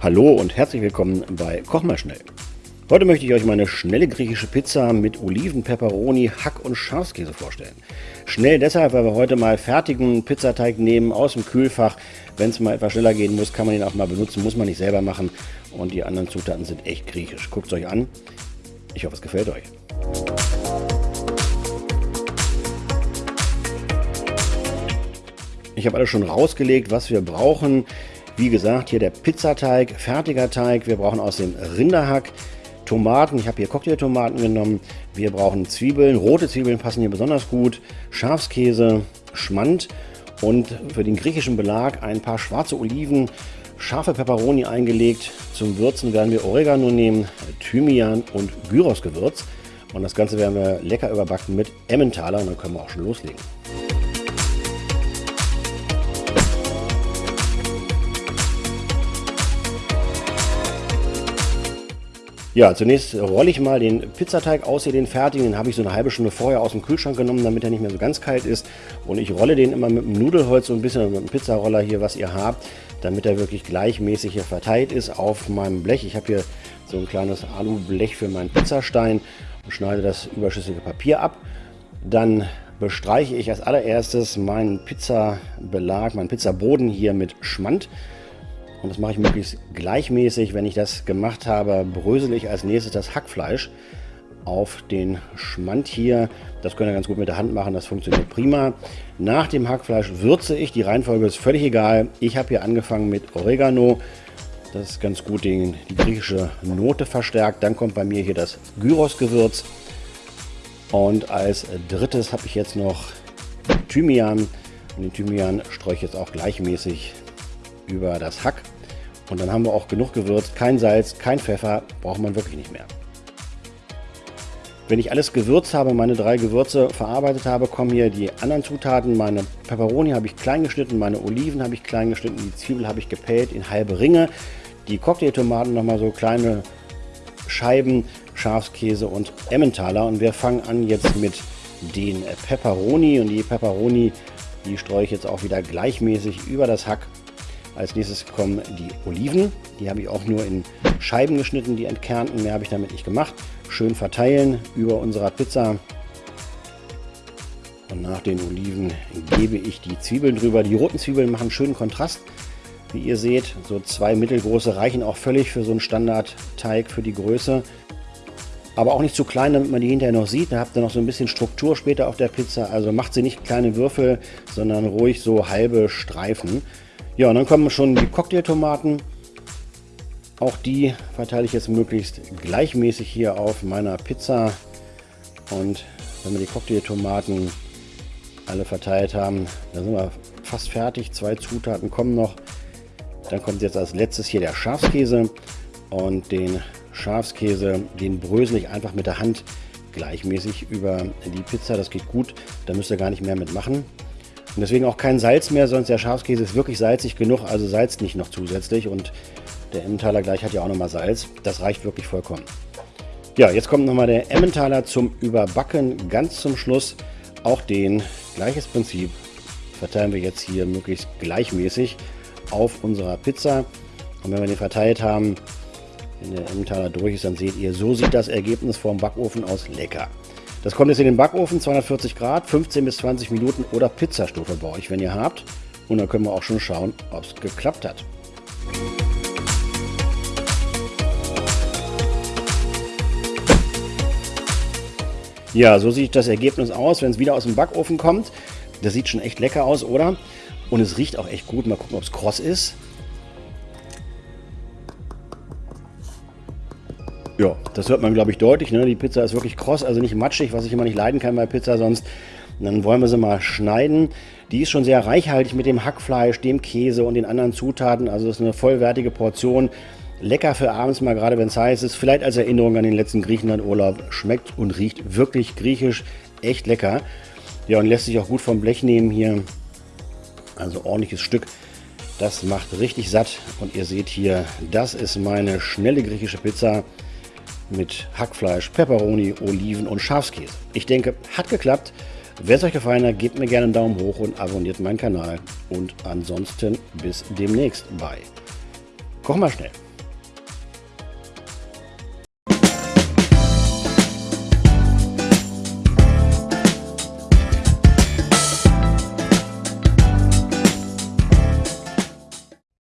Hallo und herzlich willkommen bei Koch mal schnell. Heute möchte ich euch meine schnelle griechische Pizza mit Oliven, Peperoni, Hack und Schafskäse vorstellen. Schnell deshalb, weil wir heute mal fertigen Pizzateig nehmen aus dem Kühlfach. Wenn es mal etwas schneller gehen muss, kann man ihn auch mal benutzen, muss man nicht selber machen. Und die anderen Zutaten sind echt griechisch. Guckt es euch an. Ich hoffe, es gefällt euch. Ich habe alles schon rausgelegt, was wir brauchen. Wie gesagt, hier der Pizzateig, fertiger Teig. Wir brauchen aus dem Rinderhack Tomaten. Ich habe hier Cocktailtomaten genommen. Wir brauchen Zwiebeln. Rote Zwiebeln passen hier besonders gut. Schafskäse, Schmand und für den griechischen Belag ein paar schwarze Oliven, scharfe Peperoni eingelegt. Zum Würzen werden wir Oregano nehmen, Thymian und Gyrosgewürz. Und das Ganze werden wir lecker überbacken mit Emmentaler und dann können wir auch schon loslegen. Ja, zunächst rolle ich mal den Pizzateig aus, hier den fertigen. Den habe ich so eine halbe Stunde vorher aus dem Kühlschrank genommen, damit er nicht mehr so ganz kalt ist. Und ich rolle den immer mit dem Nudelholz so ein bisschen, mit dem Pizzaroller hier, was ihr habt, damit er wirklich gleichmäßig hier verteilt ist auf meinem Blech. Ich habe hier so ein kleines Alublech für meinen Pizzastein und schneide das überschüssige Papier ab. Dann bestreiche ich als allererstes meinen Pizzabelag, meinen Pizzaboden hier mit Schmand. Und das mache ich möglichst gleichmäßig. Wenn ich das gemacht habe, brösel ich als nächstes das Hackfleisch auf den Schmand hier. Das könnt ihr ganz gut mit der Hand machen, das funktioniert prima. Nach dem Hackfleisch würze ich, die Reihenfolge ist völlig egal. Ich habe hier angefangen mit Oregano. Das ist ganz gut den, die griechische Note verstärkt. Dann kommt bei mir hier das Gyros-Gewürz. Und als drittes habe ich jetzt noch Thymian. Und den Thymian streue ich jetzt auch gleichmäßig über das Hack. Und dann haben wir auch genug gewürzt. Kein Salz, kein Pfeffer, braucht man wirklich nicht mehr. Wenn ich alles gewürzt habe, meine drei Gewürze verarbeitet habe, kommen hier die anderen Zutaten. Meine Peperoni habe ich klein geschnitten, meine Oliven habe ich klein geschnitten, die Zwiebel habe ich gepellt in halbe Ringe. Die Cocktailtomaten nochmal so kleine Scheiben, Schafskäse und Emmentaler. Und wir fangen an jetzt mit den Peperoni. Und die Peperoni, die streue ich jetzt auch wieder gleichmäßig über das Hack als nächstes kommen die Oliven. Die habe ich auch nur in Scheiben geschnitten, die entkernten. Mehr habe ich damit nicht gemacht. Schön verteilen über unserer Pizza. Und nach den Oliven gebe ich die Zwiebeln drüber. Die roten Zwiebeln machen schönen Kontrast. Wie ihr seht, so zwei mittelgroße reichen auch völlig für so einen Standardteig für die Größe. Aber auch nicht zu klein, damit man die hinterher noch sieht. Da habt ihr noch so ein bisschen Struktur später auf der Pizza. Also macht sie nicht kleine Würfel, sondern ruhig so halbe Streifen. Ja, und dann kommen schon die Cocktailtomaten. Auch die verteile ich jetzt möglichst gleichmäßig hier auf meiner Pizza. Und wenn wir die Cocktailtomaten alle verteilt haben, dann sind wir fast fertig. Zwei Zutaten kommen noch. Dann kommt jetzt als letztes hier der Schafskäse. Und den Schafskäse, den brösel ich einfach mit der Hand gleichmäßig über die Pizza. Das geht gut, da müsst ihr gar nicht mehr mitmachen. Und deswegen auch kein Salz mehr, sonst der Schafskäse ist wirklich salzig genug, also salzt nicht noch zusätzlich. Und der Emmentaler gleich hat ja auch nochmal Salz. Das reicht wirklich vollkommen. Ja, jetzt kommt nochmal der Emmentaler zum Überbacken ganz zum Schluss. Auch den, gleiches Prinzip, verteilen wir jetzt hier möglichst gleichmäßig auf unserer Pizza. Und wenn wir den verteilt haben, wenn der Emmentaler durch ist, dann seht ihr, so sieht das Ergebnis vom Backofen aus. Lecker. Das kommt jetzt in den Backofen, 240 Grad, 15 bis 20 Minuten oder Pizzastufe bei euch, wenn ihr habt. Und dann können wir auch schon schauen, ob es geklappt hat. Ja, so sieht das Ergebnis aus, wenn es wieder aus dem Backofen kommt. Das sieht schon echt lecker aus, oder? Und es riecht auch echt gut. Mal gucken, ob es kross ist. Ja, das hört man, glaube ich, deutlich. Ne? Die Pizza ist wirklich kross, also nicht matschig, was ich immer nicht leiden kann bei Pizza sonst. Dann wollen wir sie mal schneiden. Die ist schon sehr reichhaltig mit dem Hackfleisch, dem Käse und den anderen Zutaten. Also das ist eine vollwertige Portion. Lecker für abends mal, gerade wenn es heiß ist. Vielleicht als Erinnerung an den letzten Griechenland-Urlaub. Schmeckt und riecht wirklich griechisch. Echt lecker. Ja, und lässt sich auch gut vom Blech nehmen hier. Also ordentliches Stück. Das macht richtig satt. Und ihr seht hier, das ist meine schnelle griechische Pizza mit Hackfleisch, Peperoni, Oliven und Schafskäse. Ich denke, hat geklappt. Wenn es euch gefallen hat, gebt mir gerne einen Daumen hoch und abonniert meinen Kanal. Und ansonsten bis demnächst bei Koch mal schnell.